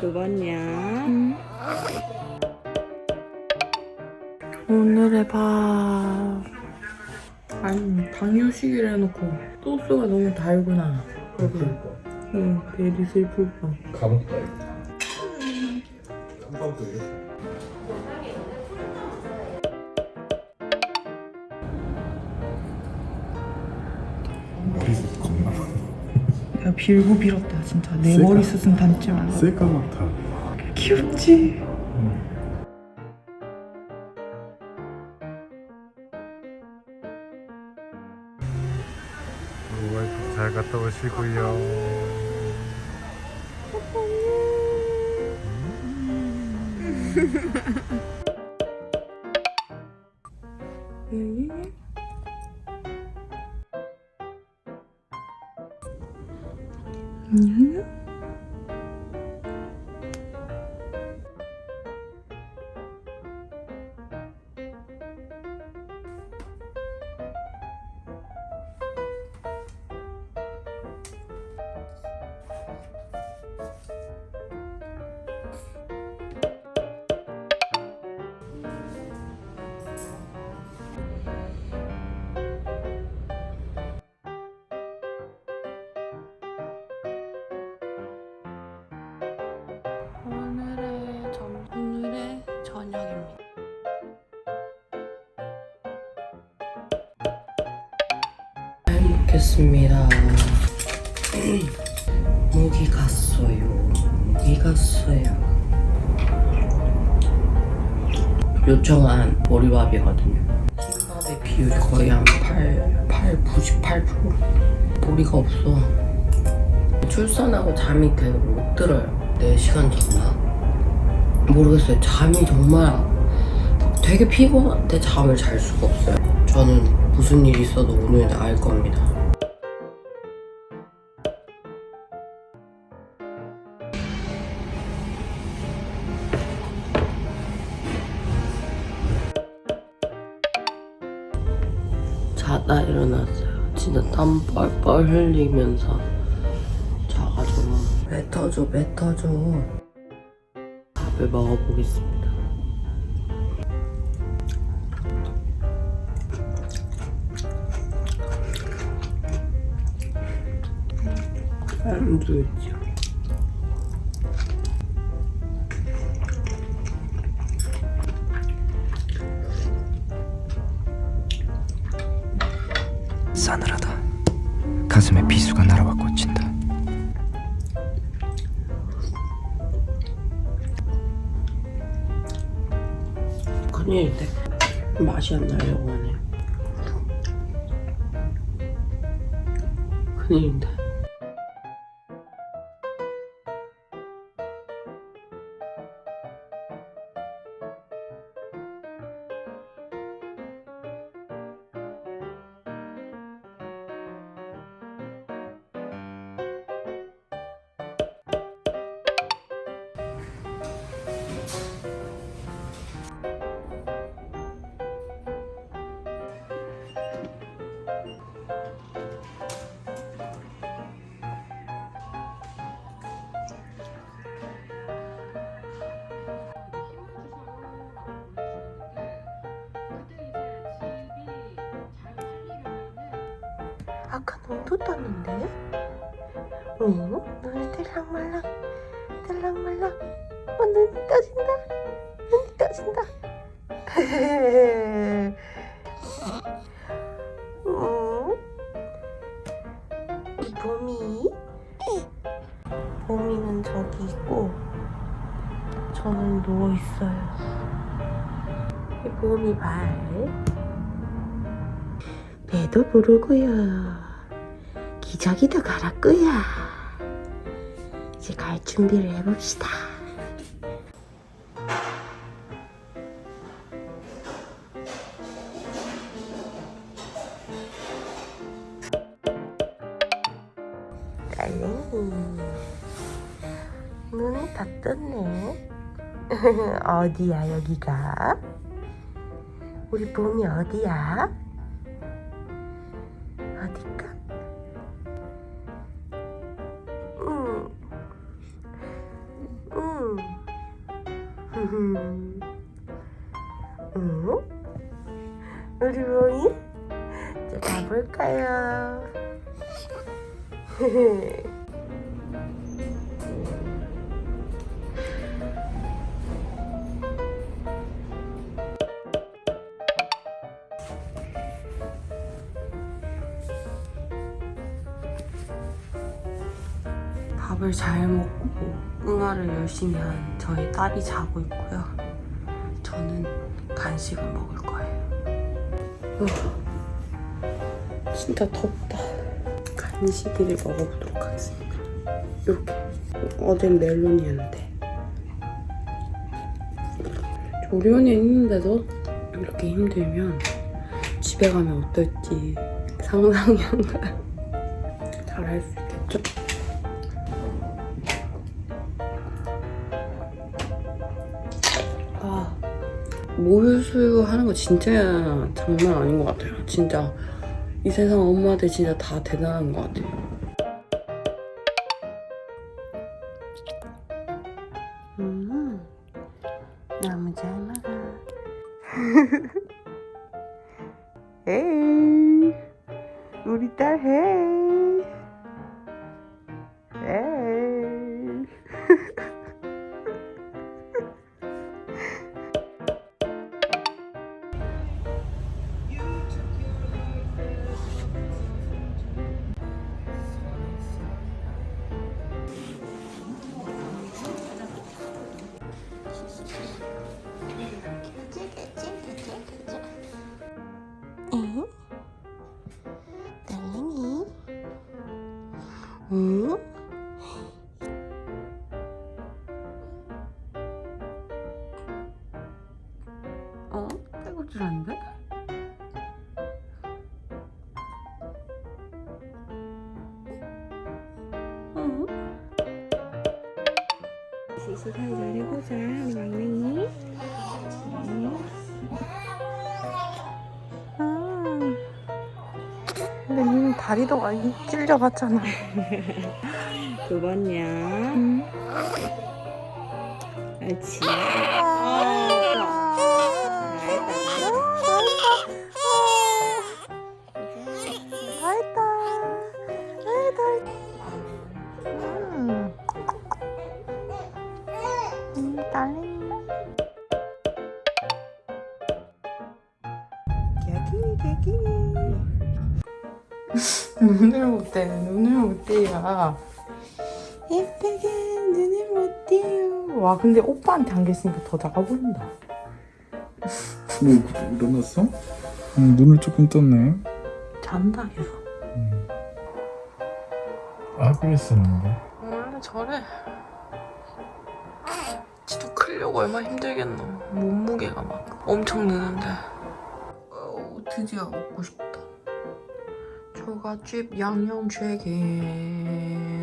그거냐? 오늘의 밥. 아니, 당뇨식이라 해놓고 소스가 너무 달구나. 여기. 응, 베리 슬플 뻔. 감옥다 이거 한방도 이렇게 빌고 빌었다, 진짜. 내 셀카? 머리 숱은 닮지 말라. 새까맣다 귀엽지? 와이프 잘 갔다 오시고요 먹겠습니다. 목이 갔어요. 목이 갔어요. 요청한 보리밥이거든요. 흰밥의 비율이 거의 한 8, 8, 98%? 보리가 없어. 출산하고 잠이 계속 못 들어요. 4시간 잤나? 모르겠어요. 잠이 정말 되게 피곤한데 잠을 잘 수가 없어요. 저는 무슨 일이 있어도 오늘 알 겁니다. 자다 일어났어요. 진짜 땀 뻘뻘 흘리면서 자가지고 뱉어줘 뱉어줘 밥을 먹어보겠습니다. 안 되겠죠. 싸늘하다. 가슴에 비수가 날아와 꽂힌다. 큰일인데 맛이 안 나려고 하네. 큰일인데. 아까 눈도 떴는데? 어? 눈이 들락말락 들락말락 어 눈이 떠진다 눈이 떠진다 어? 이 봄이 봄이는 저기 있고 저는 누워있어요 이 봄이 발 배도 부르고요. 기저귀도 갈았고요. 이제 갈 준비를 해봅시다. 딸랭이 눈이 다 떴네. 어디야 여기가? 우리 봄이 어디야? 어딜까? 응? 우리 몽이? 이제 가볼까요? 밥을 잘 먹고 응아를 열심히 한 저희 딸이 자고 있고요. 저는 간식을 먹을 거예요. 어, 진짜 덥다. 간식을 먹어보도록 하겠습니다. 이렇게 어젠 멜론이었는데 조리원에 있는데도 이렇게 힘들면 집에 가면 어떨지 상상이 안 가요. 잘할 수 있겠죠? 아, 모유 수유 하는 거 진짜 장난 아닌 것 같아요. 진짜 이 세상 엄마들 진짜 다 대단한 것 같아요. 음, 너무 잘 먹어. 에이, 우리 딸헤 시시 잘 잘해보자 우리 막냉이 아. 근데 니는 다리도 많이 찔려갔잖아. 두 번이야. 응. 그렇지. 다 눈을 못 떼, 눈을 못 떼요. 예쁘게 눈을 못 떼요. 와, 근데 오빠한테 안겼으니까 더 작아 보인다. 뭐 일어났어? 응, 눈을 조금 떴네. 잔다, 계속. 하고 있었는데. 원래 저래. 지도 크려고 얼마나 힘들겠노. 몸무게가 막 엄청 느는데. 어우, 드디어 먹고 싶다. 초가집 양념 최게.